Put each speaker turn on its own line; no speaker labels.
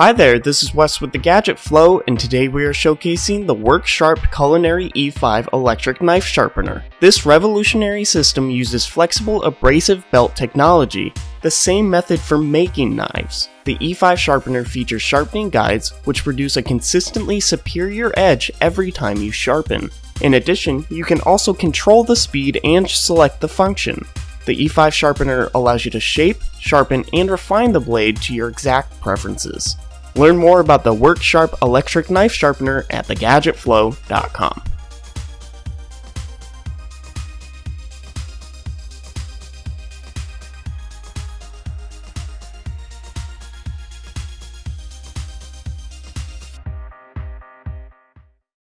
Hi there, this is Wes with the Gadget Flow, and today we are showcasing the WorkSharp Culinary E5 electric knife sharpener. This revolutionary system uses flexible abrasive belt technology, the same method for making knives. The E5 sharpener features sharpening guides, which produce a consistently superior edge every time you sharpen. In addition, you can also control the speed and select the function. The E5 sharpener allows you to shape, sharpen, and refine the blade to your exact preferences. Learn more about the WorkSharp electric knife sharpener at thegadgetflow.com.